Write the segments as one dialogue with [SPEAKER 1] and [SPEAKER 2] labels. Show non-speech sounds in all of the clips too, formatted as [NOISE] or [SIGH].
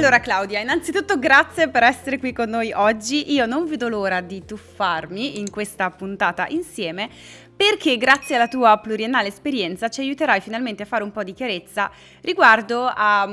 [SPEAKER 1] Allora Claudia, innanzitutto grazie per essere qui con noi oggi. Io non vedo l'ora di tuffarmi in questa puntata insieme perché grazie alla tua pluriennale esperienza ci aiuterai finalmente a fare un po' di chiarezza riguardo a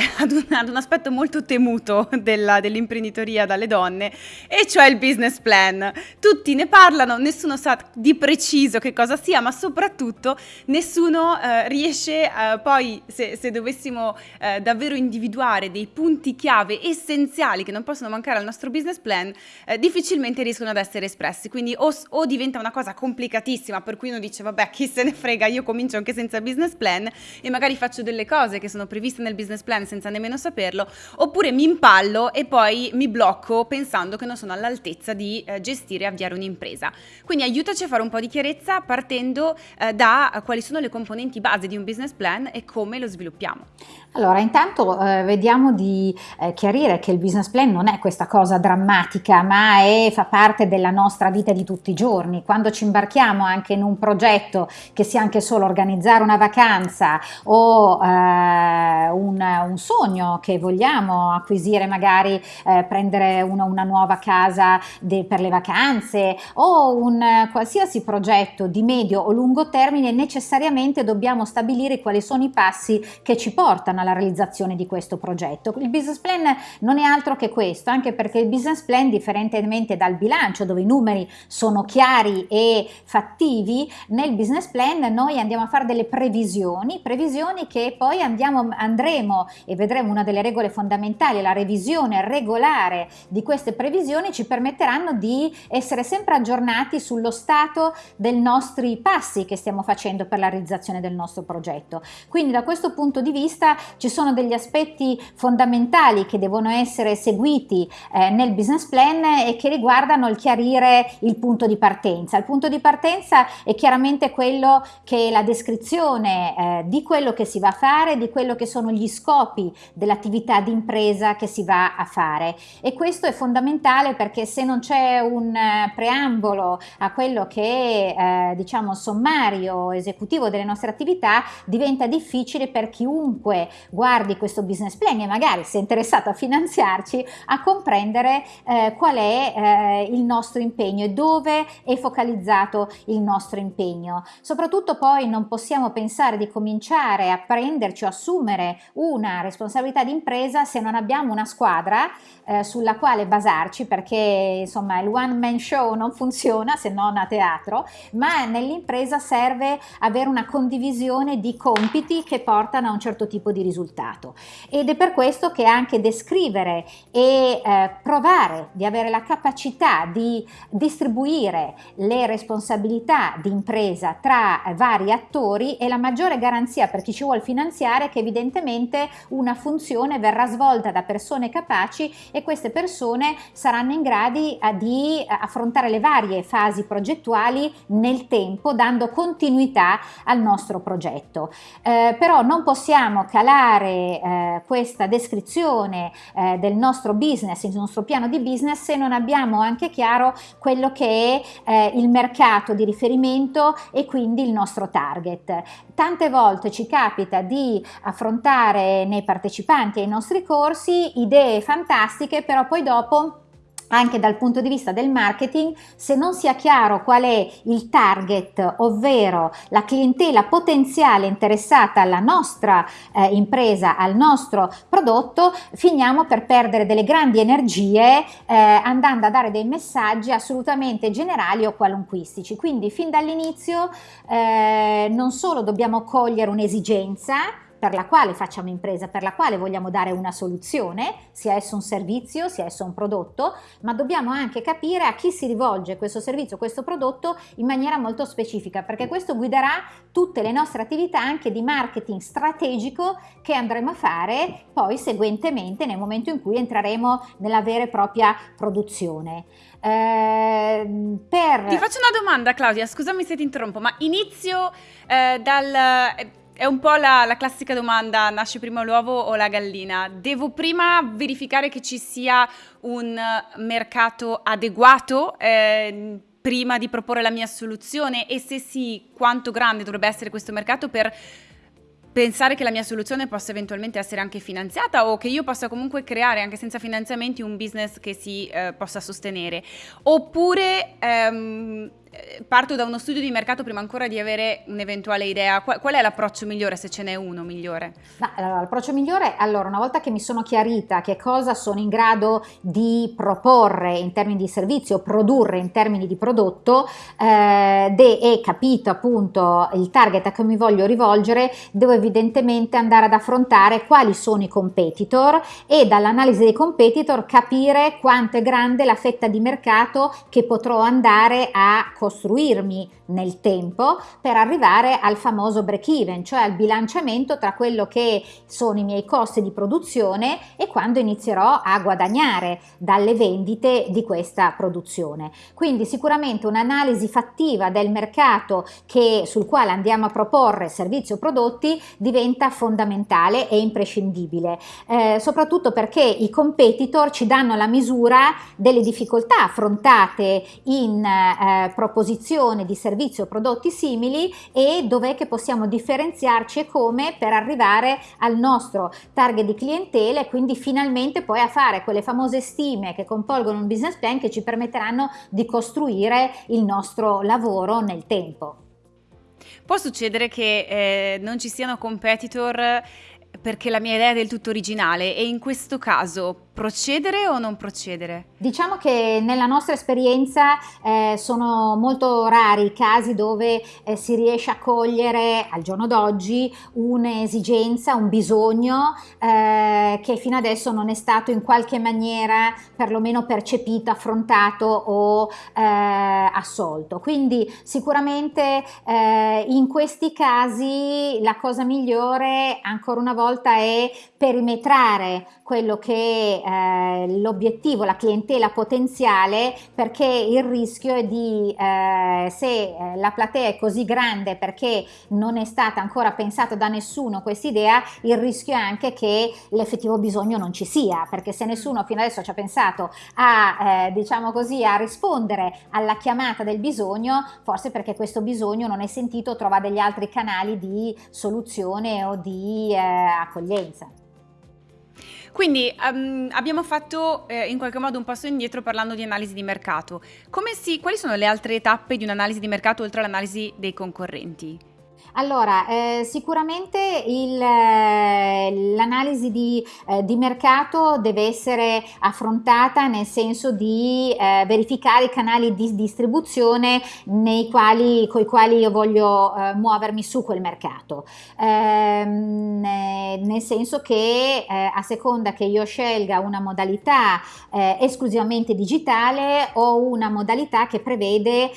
[SPEAKER 1] [LAUGHS] ad un, ad un, aspetto molto temuto della, dell'imprenditoria dalle donne, e cioè il business plan. Tutti ne parlano, nessuno sa di preciso che cosa sia, ma soprattutto nessuno eh, riesce eh, poi, se, se dovessimo eh, davvero individuare dei punti chiave essenziali che non possono mancare al nostro business plan, eh, difficilmente riescono ad essere espressi. Quindi o, o diventa una cosa complicatissima, per cui uno dice, vabbè, chi se ne frega, io comincio anche senza business plan e magari faccio delle cose che sono previste nel business plan senza nemmeno saperlo, oppure mi impallo e poi mi blocco pensando che non sono all'altezza di eh, gestire e avviare un'impresa. Quindi aiutaci a fare un po' di chiarezza partendo eh, da quali sono le componenti base di un business plan e come lo sviluppiamo.
[SPEAKER 2] Allora, intanto eh, vediamo di eh, chiarire che il business plan non è questa cosa drammatica, ma è, fa parte della nostra vita di tutti i giorni. Quando ci imbarchiamo anche in un progetto, che sia anche solo organizzare una vacanza o eh, un, un, sogno che vogliamo acquisire, magari eh, prendere una, una, nuova casa de, per le vacanze o un qualsiasi progetto di medio o lungo termine, necessariamente dobbiamo stabilire quali sono i passi che ci portano alla realizzazione di questo progetto. Il business plan non è altro che questo, anche perché il business plan, differentemente dal bilancio dove i numeri sono chiari e fattivi, nel business plan noi andiamo a fare delle previsioni, previsioni che poi andiamo, andremo e vedremo una delle regole fondamentali, la revisione regolare di queste previsioni ci permetteranno di essere sempre aggiornati sullo stato dei nostri passi che stiamo facendo per la realizzazione del nostro progetto. Quindi da questo punto di vista ci sono degli aspetti fondamentali che devono essere seguiti eh, nel business plan e che riguardano il chiarire il punto di partenza. Il punto di partenza è chiaramente quello che è la descrizione eh, di quello che si va a fare, di quello che sono gli scopi dell'attività di impresa che si va a fare e questo è fondamentale perché se non c'è un eh, preambolo a quello che è eh, diciamo sommario esecutivo delle nostre attività diventa difficile per chiunque guardi questo business plan e magari sei interessato a finanziarci, a comprendere eh, qual è eh, il nostro impegno e dove è focalizzato il nostro impegno. Soprattutto poi non possiamo pensare di cominciare a prenderci o assumere una responsabilità di impresa se non abbiamo una squadra eh, sulla quale basarci perché insomma il one man show non funziona se non a teatro, ma nell'impresa serve avere una condivisione di compiti che portano a un certo tipo di risultato risultato ed è per questo che anche descrivere e eh, provare di avere la capacità di distribuire le responsabilità di impresa tra vari attori è la maggiore garanzia per chi ci vuole finanziare che evidentemente una funzione verrà svolta da persone capaci e queste persone saranno in grado eh, di affrontare le varie fasi progettuali nel tempo dando continuità al nostro progetto. Eh, però non possiamo calare fare eh, questa descrizione eh, del nostro business, il nostro piano di business se non abbiamo anche chiaro quello che è eh, il mercato di riferimento e quindi il nostro target. Tante volte ci capita di affrontare nei partecipanti ai nostri corsi idee fantastiche, però poi dopo anche dal punto di vista del marketing, se non sia chiaro qual è il target, ovvero la clientela potenziale interessata alla nostra eh, impresa, al nostro prodotto, finiamo per perdere delle grandi energie eh, andando a dare dei messaggi assolutamente generali o qualunquistici. Quindi fin dall'inizio eh, non solo dobbiamo cogliere un'esigenza, per la quale facciamo impresa, per la quale vogliamo dare una soluzione, sia esso un servizio, sia esso un prodotto, ma dobbiamo anche capire a chi si rivolge questo servizio, questo prodotto in maniera molto specifica, perché questo guiderà tutte le nostre attività anche di marketing strategico che andremo a fare poi seguentemente nel momento in cui entreremo nella vera e propria produzione.
[SPEAKER 1] Eh, per... Ti faccio una domanda Claudia, scusami se ti interrompo, ma inizio eh, dal è un po' la, la, classica domanda, nasce prima l'uovo o la gallina? Devo prima verificare che ci sia un mercato adeguato eh, prima di proporre la mia soluzione e se sì, quanto grande dovrebbe essere questo mercato per pensare che la mia soluzione possa eventualmente essere anche finanziata o che io possa comunque creare anche senza finanziamenti un business che si eh, possa sostenere. Oppure ehm, eh, parto da uno studio di mercato prima ancora di avere un'eventuale idea. Qual, qual è l'approccio migliore, se ce n'è uno migliore?
[SPEAKER 2] Ma, allora, l'approccio migliore, allora, una volta che mi sono chiarita che cosa sono in grado di proporre in termini di servizio, produrre in termini di prodotto, eh, de, e capito appunto il target a cui mi voglio rivolgere, devo evidentemente andare ad affrontare quali sono i competitor e dall'analisi dei competitor capire quanto è grande la fetta di mercato che potrò andare a costruirmi nel tempo per arrivare al famoso break even, cioè al bilanciamento tra quello che sono i miei costi di produzione e quando inizierò a guadagnare dalle vendite di questa produzione. Quindi sicuramente un'analisi fattiva del mercato che, sul quale andiamo a proporre servizi o prodotti diventa fondamentale e imprescindibile, eh, soprattutto perché i competitor ci danno la misura delle difficoltà affrontate in eh, proposizione di servizi o prodotti simili e dov'è che possiamo differenziarci e come per arrivare al nostro target di clientela e quindi finalmente poi a fare quelle famose stime che compolgono un business plan che ci permetteranno di costruire il nostro lavoro nel tempo.
[SPEAKER 1] Può succedere che eh, non ci siano competitor perché la mia idea è del tutto originale e in questo caso procedere o non procedere?
[SPEAKER 2] Diciamo che nella nostra esperienza eh, sono molto rari i casi dove eh, si riesce a cogliere al giorno d'oggi un'esigenza, un bisogno eh, che fino adesso non è stato in qualche maniera perlomeno percepito, affrontato o eh, assolto. Quindi sicuramente eh, in questi casi la cosa migliore ancora una volta è perimetrare quello che eh, l'obiettivo, la clientela potenziale, perché il rischio è di, eh, se eh, la platea è così grande perché non è stata ancora pensata da nessuno questa idea, il rischio è anche che l'effettivo bisogno non ci sia, perché se nessuno fino adesso ci ha pensato a, eh, diciamo così, a rispondere alla chiamata del bisogno, forse perché questo bisogno non è sentito, trova degli altri canali di soluzione o di eh, accoglienza.
[SPEAKER 1] Quindi um, abbiamo fatto eh, in qualche modo un passo indietro parlando di analisi di mercato. Si, quali sono le altre tappe di un'analisi di mercato oltre all'analisi dei concorrenti?
[SPEAKER 2] Allora, eh, sicuramente eh, l'analisi di, eh, di, mercato deve essere affrontata nel senso di eh, verificare i canali di distribuzione quali, con i quali io voglio eh, muovermi su quel mercato. Ehm, nel senso che eh, a seconda che io scelga una modalità esclusivamente digitale o una modalità che prevede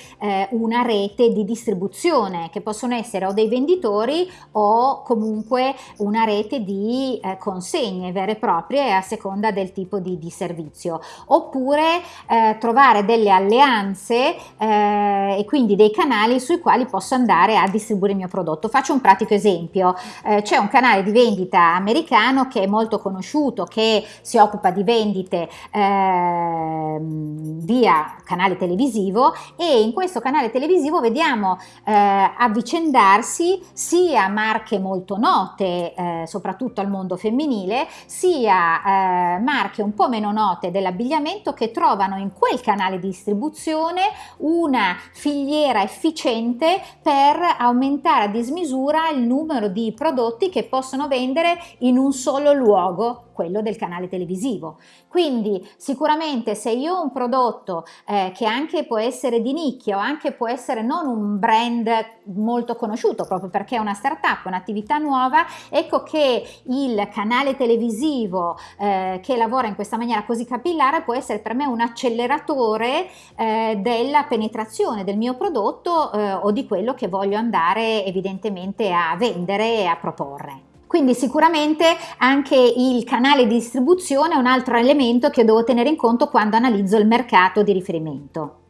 [SPEAKER 2] una rete di distribuzione che possono essere o dei venditori o comunque una rete di eh, consegne vere e proprie a seconda del tipo di, di servizio. Oppure eh, trovare delle alleanze eh, e quindi dei canali sui quali posso andare a distribuire il mio prodotto. Faccio un pratico esempio. Eh, c'è un canale di vendita americano che è molto conosciuto che si occupa di vendite ehm, via canale televisivo e in questo canale televisivo vediamo eh, avvicendarsi trovarsi sia marche molto note, eh, soprattutto al mondo femminile, sia eh, marche un po' meno note dell'abbigliamento che trovano in quel canale di distribuzione una filiera efficiente per aumentare a dismisura il numero di prodotti che possono vendere in un solo luogo quello del canale televisivo. Quindi sicuramente se io ho un prodotto eh, che anche può essere di nicchia o anche può essere non un brand molto conosciuto proprio perché è una startup, un'attività nuova, ecco che il canale televisivo eh, che lavora in questa maniera così capillare può essere per me un acceleratore eh, della penetrazione del mio prodotto eh, o di quello che voglio andare evidentemente a vendere e a proporre. Quindi sicuramente anche il canale di distribuzione è un altro elemento che devo tenere in conto quando analizzo il mercato di riferimento.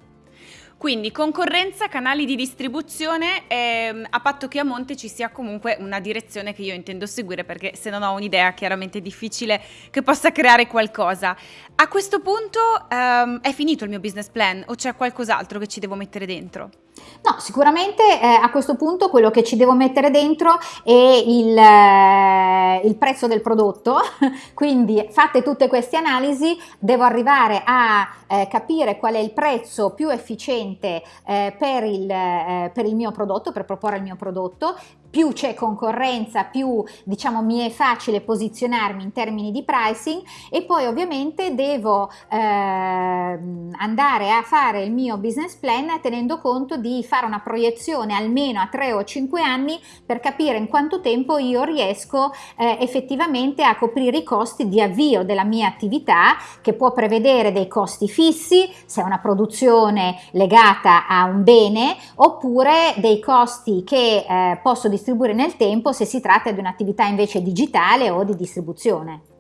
[SPEAKER 1] Quindi concorrenza, canali di distribuzione, ehm, a patto che a monte ci sia comunque una direzione che io intendo seguire perché se non ho un'idea chiaramente è difficile che possa creare qualcosa. A questo punto ehm, è finito il mio business plan o c'è qualcos'altro che ci devo mettere dentro?
[SPEAKER 2] No, sicuramente eh, a questo punto quello che ci devo mettere dentro è il, eh, il, prezzo del prodotto, [LAUGHS] quindi fatte tutte queste analisi devo arrivare a eh, capire qual è il prezzo più efficiente eh, per il, eh, per il mio prodotto, per proporre il mio prodotto, più c'è concorrenza, più diciamo mi è facile posizionarmi in termini di pricing e poi ovviamente devo eh, andare a fare il mio business plan tenendo conto di fare una proiezione almeno a 3 o 5 anni per capire in quanto tempo io riesco eh, effettivamente a coprire i costi di avvio della mia attività che può prevedere dei costi fissi se è una produzione legata a un bene oppure dei costi che eh, posso distribuire distribuire nel tempo se si tratta di un'attività invece digitale o di distribuzione.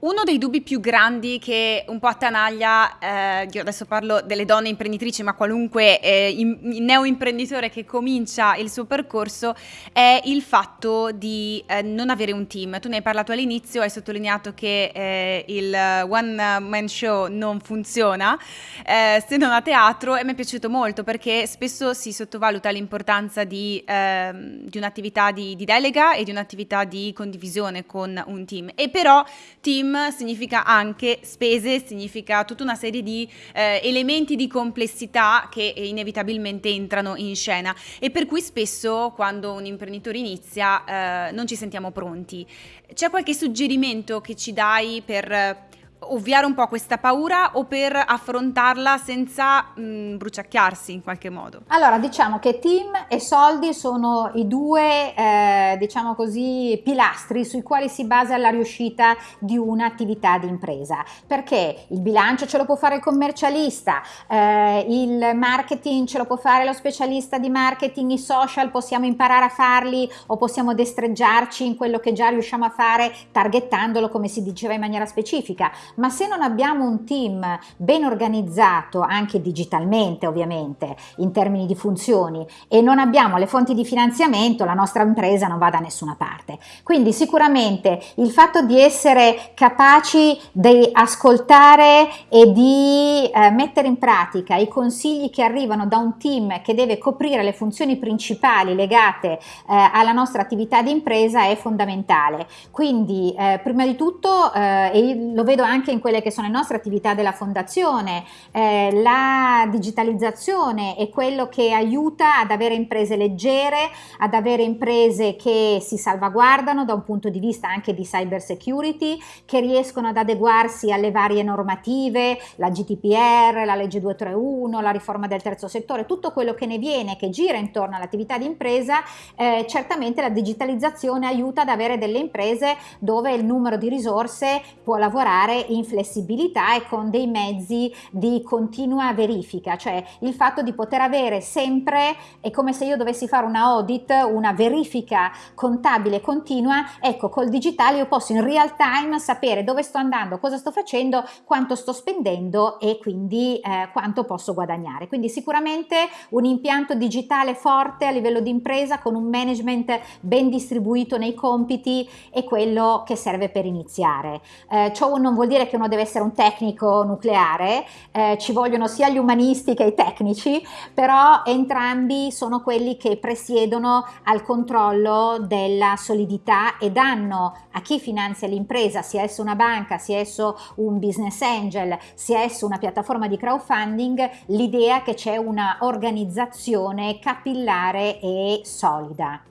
[SPEAKER 1] Uno dei dubbi più grandi che un po' attanaglia, eh, io adesso parlo delle donne imprenditrici, ma qualunque eh, in, neo imprenditore che comincia il suo percorso, è il fatto di eh, non avere un team. Tu ne hai parlato all'inizio, hai sottolineato che eh, il one man show non funziona, eh, se non a teatro, e mi è piaciuto molto perché spesso si sottovaluta l'importanza di, ehm, di un'attività di, di delega e di un'attività di condivisione con un team. E però team significa anche spese, significa tutta una serie di eh, elementi di complessità che inevitabilmente entrano in scena e per cui spesso quando un imprenditore inizia eh, non ci sentiamo pronti. C'è qualche suggerimento che ci dai per ovviare un po' questa paura o per affrontarla senza mh, bruciacchiarsi in qualche modo?
[SPEAKER 2] Allora, diciamo che team e soldi sono i due, eh, diciamo così, pilastri sui quali si basa la riuscita di un'attività di impresa, perché il bilancio ce lo può fare il commercialista, eh, il marketing ce lo può fare lo specialista di marketing, i social possiamo imparare a farli o possiamo destreggiarci in quello che già riusciamo a fare targettandolo come si diceva in maniera specifica, ma se non abbiamo un team ben organizzato, anche digitalmente ovviamente, in termini di funzioni, e non abbiamo le fonti di finanziamento, la nostra impresa non va da nessuna parte. Quindi sicuramente il fatto di essere capaci di ascoltare e di eh, mettere in pratica i consigli che arrivano da un team che deve coprire le funzioni principali legate eh, alla nostra attività di impresa è fondamentale. Quindi eh, prima di tutto, eh, e lo vedo anche anche in quelle che sono le nostre attività della fondazione, eh, la digitalizzazione è quello che aiuta ad avere imprese leggere, ad avere imprese che si salvaguardano da un punto di vista anche di cyber security, che riescono ad adeguarsi alle varie normative, la GDPR, la legge 231, la riforma del terzo settore, tutto quello che ne viene, che gira intorno all'attività di impresa, eh, certamente la digitalizzazione aiuta ad avere delle imprese dove il numero di risorse può lavorare in flessibilità e con dei mezzi di continua verifica, cioè il fatto di poter avere sempre, è come se io dovessi fare una audit, una verifica contabile continua, ecco col digitale io posso in real time sapere dove sto andando, cosa sto facendo, quanto sto spendendo e quindi eh, quanto posso guadagnare. Quindi sicuramente un impianto digitale forte a livello di impresa con un management ben distribuito nei compiti è quello che serve per iniziare. Eh, ciò non vuol dire dire che uno deve essere un tecnico nucleare, eh, ci vogliono sia gli umanisti che i tecnici, però entrambi sono quelli che presiedono al controllo della solidità e danno a chi finanzia l'impresa, sia esso una banca, sia esso un business angel, sia esso una piattaforma di crowdfunding, l'idea che c'è una organizzazione capillare e solida.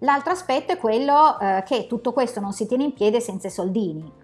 [SPEAKER 2] L'altro aspetto è quello eh, che tutto questo non si tiene in piedi senza i soldini.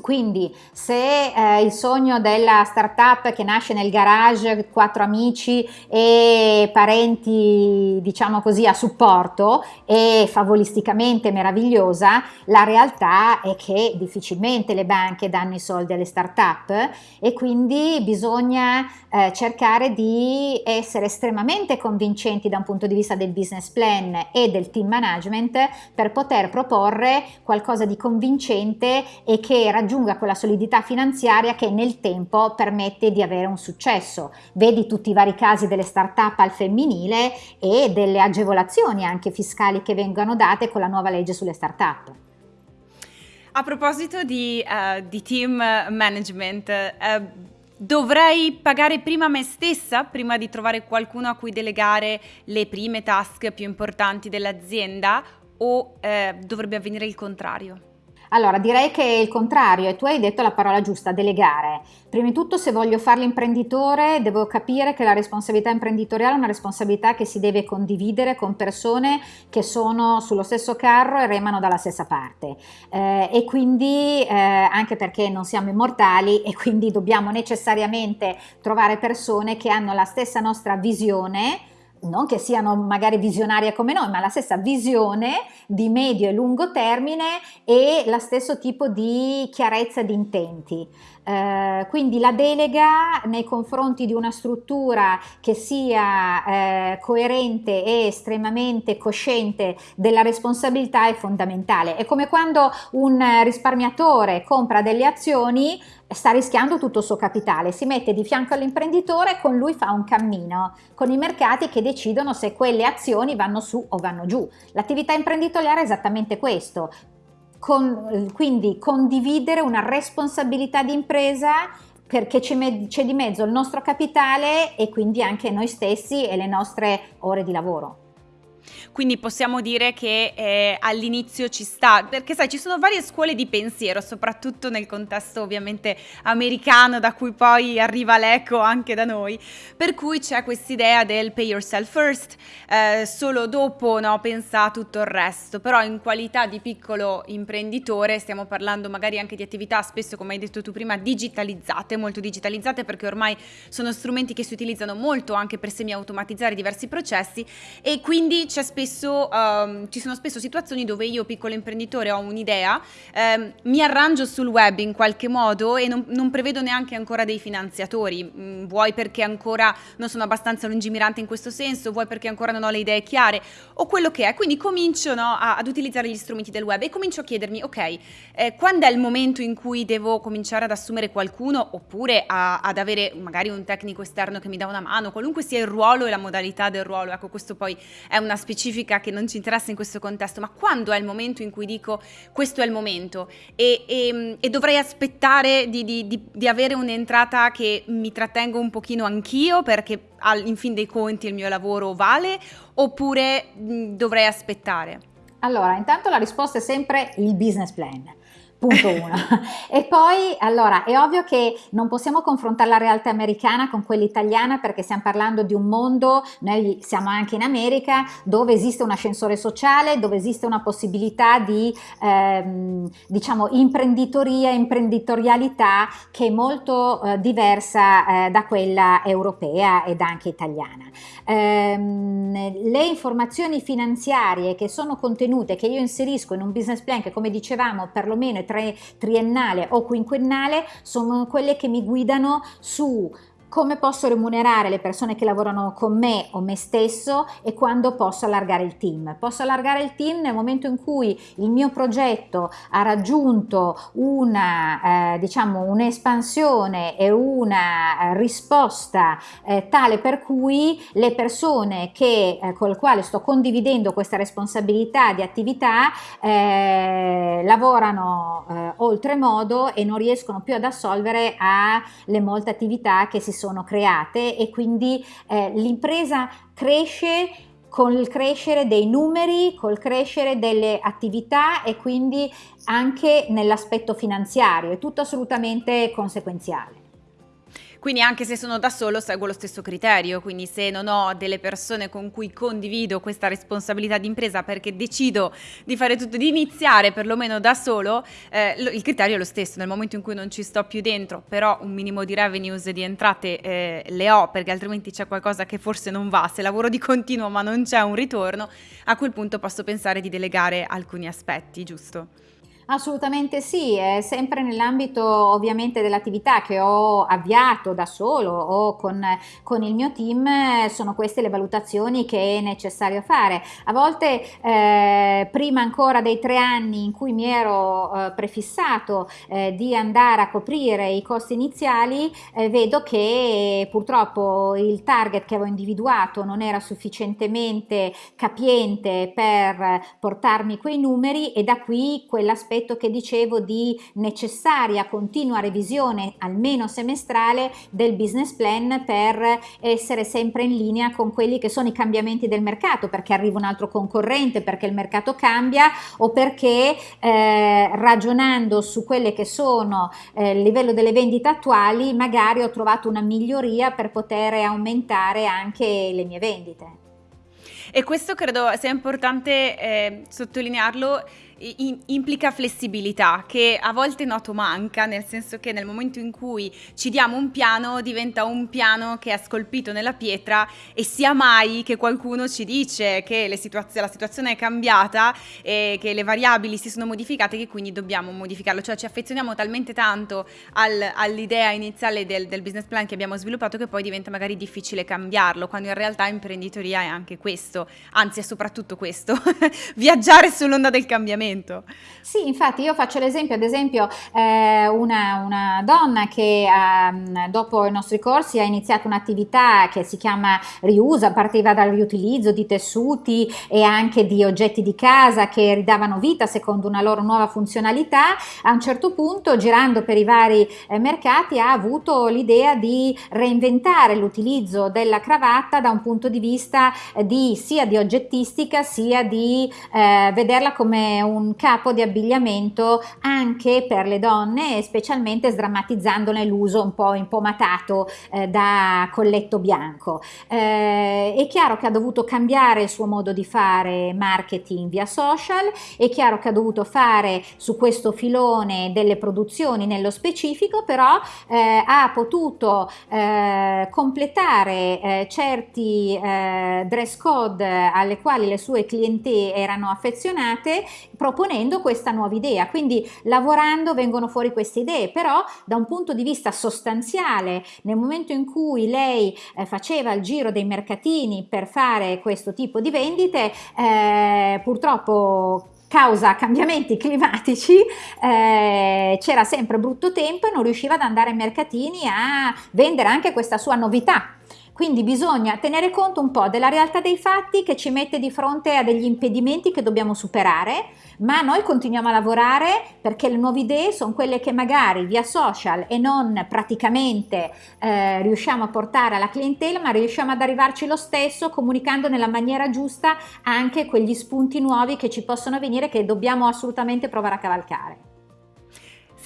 [SPEAKER 2] Quindi se eh, il sogno della startup che nasce nel garage, quattro amici e parenti diciamo così a supporto è favolisticamente meravigliosa, la realtà è che difficilmente le banche danno i soldi alle startup e quindi bisogna eh, cercare di essere estremamente convincenti da un punto di vista del business plan e del team management per poter proporre qualcosa di convincente e che raggiunga quella solidità finanziaria che nel tempo permette di avere un successo. Vedi tutti i vari casi delle start-up al femminile e delle agevolazioni anche fiscali che vengono date con la nuova legge sulle start-up.
[SPEAKER 1] A proposito di, uh, di team management, uh, Dovrei pagare prima me stessa prima di trovare qualcuno a cui delegare le prime task più importanti dell'azienda o eh, dovrebbe avvenire il contrario?
[SPEAKER 2] Allora, direi che è il contrario e tu hai detto la parola giusta, delegare. Prima di tutto, se voglio fare l'imprenditore, devo capire che la responsabilità imprenditoriale è una responsabilità che si deve condividere con persone che sono sullo stesso carro e remano dalla stessa parte. Eh, e quindi, eh, anche perché non siamo immortali e quindi dobbiamo necessariamente trovare persone che hanno la stessa nostra visione, non che siano magari visionarie come noi, ma la stessa visione di medio e lungo termine e lo stesso tipo di chiarezza di intenti. Eh, quindi la delega nei confronti di una struttura che sia eh, coerente e estremamente cosciente della responsabilità è fondamentale. È come quando un risparmiatore compra delle azioni sta rischiando tutto il suo capitale, si mette di fianco all'imprenditore e con lui fa un cammino, con i mercati che decidono se quelle azioni vanno su o vanno giù. L'attività imprenditoriale è esattamente questo, con, quindi condividere una responsabilità di impresa perché c'è di mezzo il nostro capitale e quindi anche noi stessi e le nostre ore di lavoro.
[SPEAKER 1] Quindi possiamo dire che eh, all'inizio ci sta, perché sai ci sono varie scuole di pensiero, soprattutto nel contesto ovviamente americano da cui poi arriva l'eco anche da noi, per cui c'è quest'idea del pay yourself first, eh, solo dopo no, pensa a tutto il resto, però in qualità di piccolo imprenditore stiamo parlando magari anche di attività spesso come hai detto tu prima digitalizzate, molto digitalizzate perché ormai sono strumenti che si utilizzano molto anche per semi-automatizzare diversi processi. E quindi spesso, um, ci sono spesso situazioni dove io, piccolo imprenditore, ho un'idea, um, mi arrangio sul web in qualche modo e non, non prevedo neanche ancora dei finanziatori, mm, vuoi perché ancora non sono abbastanza lungimirante in questo senso, vuoi perché ancora non ho le idee chiare? O quello che è. Quindi comincio no, a, ad utilizzare gli strumenti del web e comincio a chiedermi, ok, eh, quando è il momento in cui devo cominciare ad assumere qualcuno oppure a, ad avere magari un tecnico esterno che mi dà una mano, qualunque sia il ruolo e la modalità del ruolo, ecco questo poi è una specifica che non ci interessa in questo contesto, ma quando è il momento in cui dico questo è il momento e, e, e dovrei aspettare di, di, di, di avere un'entrata che mi trattengo un pochino anch'io perché in fin dei conti il mio lavoro vale oppure mh, dovrei aspettare?
[SPEAKER 2] Allora, intanto la risposta è sempre il business plan. Punto uno. [LAUGHS] e poi, allora, è ovvio che non possiamo confrontare la realtà americana con quella italiana perché stiamo parlando di un mondo, noi siamo anche in America, dove esiste un ascensore sociale, dove esiste una possibilità di, ehm, diciamo, imprenditoria, imprenditorialità che è molto eh, diversa eh, da quella europea ed anche italiana. Ehm, le informazioni finanziarie che sono contenute, che io inserisco in un business plan che come dicevamo perlomeno è triennale o quinquennale sono quelle che mi guidano su come posso remunerare le persone che lavorano con me o me stesso e quando posso allargare il team. Posso allargare il team nel momento in cui il mio progetto ha raggiunto una, eh, diciamo, un'espansione e una risposta eh, tale per cui le persone che, eh, con le quali sto condividendo questa responsabilità di attività eh, lavorano eh, oltremodo e non riescono più ad assolvere alle molte attività che si sono create e quindi eh, l'impresa cresce con il crescere dei numeri, col crescere delle attività e quindi anche nell'aspetto finanziario, è tutto assolutamente conseguenziale.
[SPEAKER 1] Quindi anche se sono da solo seguo lo stesso criterio, quindi se non ho delle persone con cui condivido questa responsabilità di impresa perché decido di fare tutto, di iniziare perlomeno da solo, eh, il criterio è lo stesso, nel momento in cui non ci sto più dentro, però un minimo di revenues di entrate eh, le ho perché altrimenti c'è qualcosa che forse non va, se lavoro di continuo ma non c'è un ritorno, a quel punto posso pensare di delegare alcuni aspetti, giusto?
[SPEAKER 2] Assolutamente sì, è sempre nell'ambito ovviamente dell'attività che ho avviato da solo o con, con, il mio team, sono queste le valutazioni che è necessario fare. A volte eh, prima ancora dei tre anni in cui mi ero eh, prefissato eh, di andare a coprire i costi iniziali, eh, vedo che purtroppo il target che avevo individuato non era sufficientemente capiente per portarmi quei numeri e da qui quell'aspetto l'aspetto che dicevo di necessaria continua revisione almeno semestrale del business plan per essere sempre in linea con quelli che sono i cambiamenti del mercato, perché arriva un altro concorrente, perché il mercato cambia o perché eh, ragionando su quelle che sono eh, il livello delle vendite attuali magari ho trovato una miglioria per poter aumentare anche le mie vendite.
[SPEAKER 1] E questo credo sia importante eh, sottolinearlo implica flessibilità che a volte noto manca, nel senso che nel momento in cui ci diamo un piano diventa un piano che è scolpito nella pietra e sia mai che qualcuno ci dice che situazio- la situazione è cambiata e che le variabili si sono modificate che quindi dobbiamo modificarlo, cioè ci affezioniamo talmente tanto al, all'idea iniziale del, del business plan che abbiamo sviluppato che poi diventa magari difficile cambiarlo, quando in realtà imprenditoria è anche questo, anzi è soprattutto questo, [LAUGHS] viaggiare sull'onda del cambiamento cambiamento.
[SPEAKER 2] Sì, infatti io faccio l'esempio, ad esempio eh, una, una, donna che eh, dopo i nostri corsi ha iniziato un'attività che si chiama Riusa, partiva dal riutilizzo di tessuti e anche di oggetti di casa che ridavano vita secondo una loro nuova funzionalità, a un certo punto girando per i vari eh, mercati ha avuto l'idea di reinventare l'utilizzo della cravatta da un punto di vista eh, di, sia di oggettistica sia di eh, vederla come un un capo di abbigliamento anche per le donne, specialmente sdrammatizzandone l'uso un po' impomatato eh, da colletto bianco. Eh, è chiaro che ha dovuto cambiare il suo modo di fare marketing via social, è chiaro che ha dovuto fare su questo filone delle produzioni nello specifico, però eh, ha potuto eh, completare eh, certi eh, dress code alle quali le sue clienti erano affezionate proponendo questa nuova idea, quindi lavorando vengono fuori queste idee, però da un punto di vista sostanziale, nel momento in cui lei eh, faceva il giro dei mercatini per fare questo tipo di vendite, eh, purtroppo causa cambiamenti [LAUGHS] climatici eh, c'era sempre brutto tempo e non riusciva ad andare ai mercatini a vendere anche questa sua novità quindi bisogna tenere conto un po' della realtà dei fatti che ci mette di fronte a degli impedimenti che dobbiamo superare, ma noi continuiamo a lavorare perché le nuove idee sono quelle che magari via social e non praticamente eh, riusciamo a portare alla clientela, ma riusciamo ad arrivarci lo stesso comunicando nella maniera giusta anche quegli spunti nuovi che ci possono venire che dobbiamo assolutamente provare a cavalcare.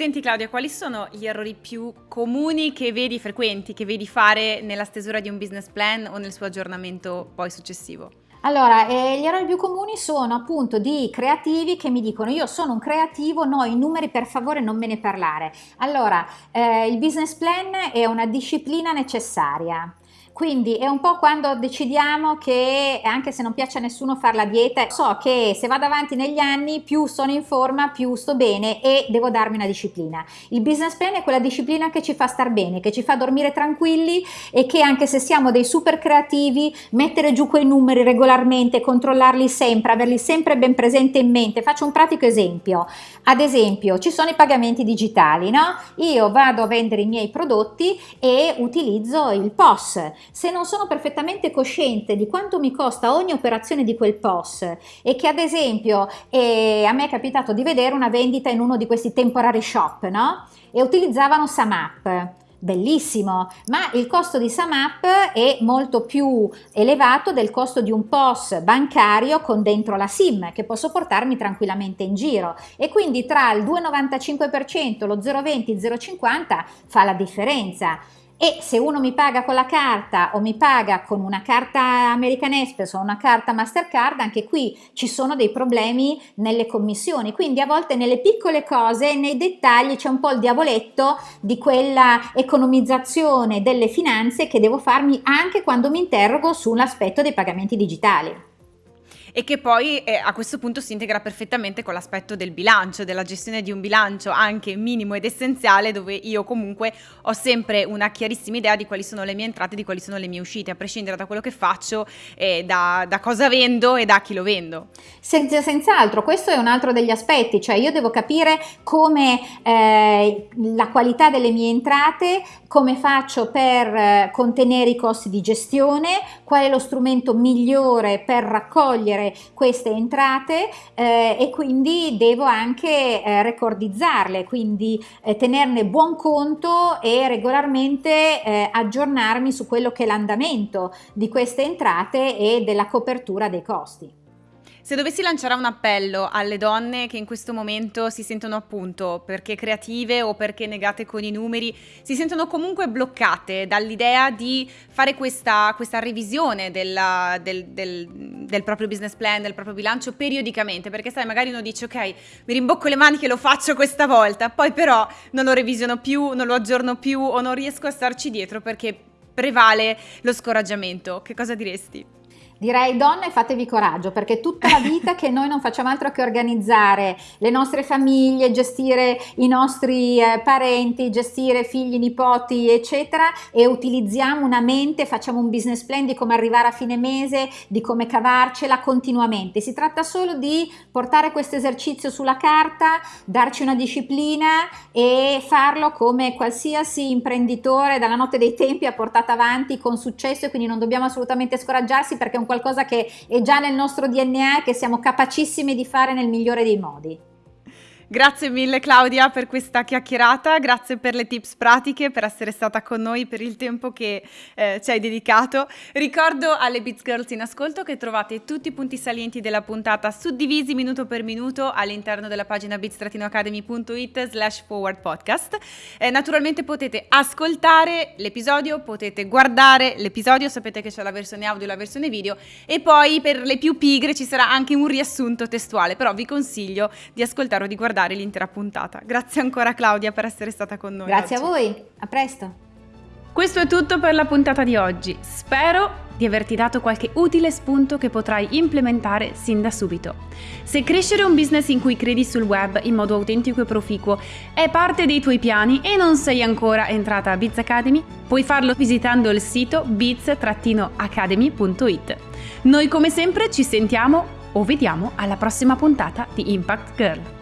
[SPEAKER 1] Senti Claudia, quali sono gli errori più comuni che vedi, frequenti, che vedi fare nella stesura di un business plan o nel suo aggiornamento poi successivo?
[SPEAKER 2] Allora, eh, gli errori più comuni sono appunto di creativi che mi dicono io sono un creativo, no, i numeri per favore non me ne parlare. Allora, eh, il business plan è una disciplina necessaria. Quindi è un po' quando decidiamo che anche se non piace a nessuno fare la dieta, so che se vado avanti negli anni più sono in forma, più sto bene e devo darmi una disciplina. Il business plan è quella disciplina che ci fa star bene, che ci fa dormire tranquilli e che anche se siamo dei super creativi, mettere giù quei numeri regolarmente, controllarli sempre, averli sempre ben presente in mente. Faccio un pratico esempio. Ad esempio, ci sono i pagamenti digitali, no? Io vado a vendere i miei prodotti e utilizzo il POS se non sono perfettamente cosciente di quanto mi costa ogni operazione di quel POS e che ad esempio eh, a me è capitato di vedere una vendita in uno di questi temporary shop, no? E utilizzavano SAMAP. Bellissimo, ma il costo di SAMAP è molto più elevato del costo di un POS bancario con dentro la SIM che posso portarmi tranquillamente in giro. E quindi tra il 2,95% lo 0,20 0,50 fa la differenza e se uno mi paga con la carta o mi paga con una carta American Express o una carta Mastercard, anche qui ci sono dei problemi nelle commissioni, quindi a volte nelle piccole cose, nei dettagli c'è un po' il diavoletto di quella economizzazione delle finanze che devo farmi anche quando mi interrogo sull'aspetto dei pagamenti digitali
[SPEAKER 1] e che poi eh, a questo punto si integra perfettamente con l'aspetto del bilancio, della gestione di un bilancio anche minimo ed essenziale dove io comunque ho sempre una chiarissima idea di quali sono le mie entrate, di quali sono le mie uscite, a prescindere da quello che faccio, eh, da, da, cosa vendo e da chi lo vendo.
[SPEAKER 2] Senza, senz'altro, questo è un altro degli aspetti, cioè io devo capire come eh, la qualità delle mie entrate, come faccio per eh, contenere i costi di gestione, qual è lo strumento migliore per raccogliere avere queste entrate eh, e quindi devo anche eh, recordizzarle, quindi eh, tenerne buon conto e regolarmente eh, aggiornarmi su quello che è l'andamento di queste entrate e della copertura dei costi.
[SPEAKER 1] Se dovessi lanciare un appello alle donne che in questo momento si sentono appunto perché creative o perché negate con i numeri, si sentono comunque bloccate dall'idea di fare questa, questa revisione della, del, del, del, proprio business plan, del proprio bilancio periodicamente, perché sai, magari uno dice ok, mi rimbocco le maniche, lo faccio questa volta, poi però non lo revisiono più, non lo aggiorno più o non riesco a starci dietro perché prevale lo scoraggiamento. Che cosa diresti?
[SPEAKER 2] Direi donne fatevi coraggio perché tutta la vita che noi non facciamo altro che organizzare le nostre famiglie, gestire i nostri eh, parenti, gestire figli, nipoti eccetera e utilizziamo una mente, facciamo un business plan di come arrivare a fine mese, di come cavarcela continuamente. Si tratta solo di portare questo esercizio sulla carta, darci una disciplina e farlo come qualsiasi imprenditore dalla notte dei tempi ha portato avanti con successo e quindi non dobbiamo assolutamente scoraggiarsi perché è un qualcosa che è già nel nostro DNA e che siamo capacissimi di fare nel migliore dei modi.
[SPEAKER 1] Grazie mille Claudia per questa chiacchierata, grazie per le tips pratiche, per essere stata con noi, per il tempo che eh, ci hai dedicato. Ricordo alle Beats Girls in ascolto che trovate tutti i punti salienti della puntata suddivisi minuto per minuto all'interno della pagina beats-academy.it slash forward podcast. Eh, naturalmente potete ascoltare l'episodio, potete guardare l'episodio, sapete che c'è la versione audio e la versione video e poi per le più pigre ci sarà anche un riassunto testuale, però vi consiglio di ascoltare o di guardare guardare l'intera puntata. Grazie ancora Claudia per essere stata con noi.
[SPEAKER 2] Grazie
[SPEAKER 1] oggi.
[SPEAKER 2] a voi, a presto.
[SPEAKER 1] Questo è tutto per la puntata di oggi. Spero di averti dato qualche utile spunto che potrai implementare sin da subito. Se crescere un business in cui credi sul web in modo autentico e proficuo è parte dei tuoi piani e non sei ancora entrata a Biz Academy, puoi farlo visitando il sito biz-academy.it. Noi come sempre ci sentiamo o vediamo alla prossima puntata di Impact Girl.